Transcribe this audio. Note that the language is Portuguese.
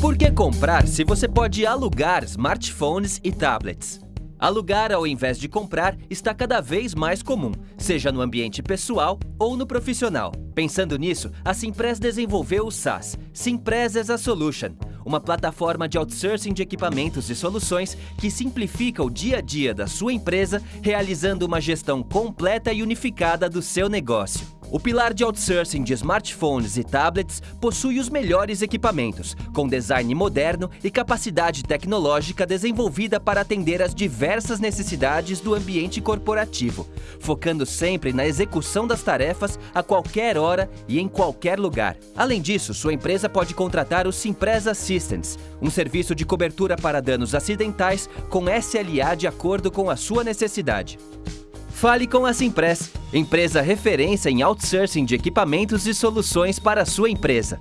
Por que comprar se você pode alugar smartphones e tablets? Alugar ao invés de comprar está cada vez mais comum, seja no ambiente pessoal ou no profissional. Pensando nisso, a Simpress desenvolveu o SaaS, Simpress as a Solution, uma plataforma de outsourcing de equipamentos e soluções que simplifica o dia a dia da sua empresa, realizando uma gestão completa e unificada do seu negócio. O pilar de outsourcing de smartphones e tablets possui os melhores equipamentos, com design moderno e capacidade tecnológica desenvolvida para atender às diversas necessidades do ambiente corporativo, focando sempre na execução das tarefas a qualquer hora e em qualquer lugar. Além disso, sua empresa pode contratar o Simpress Assistance, um serviço de cobertura para danos acidentais com SLA de acordo com a sua necessidade. Fale com a Simpress, empresa referência em outsourcing de equipamentos e soluções para a sua empresa.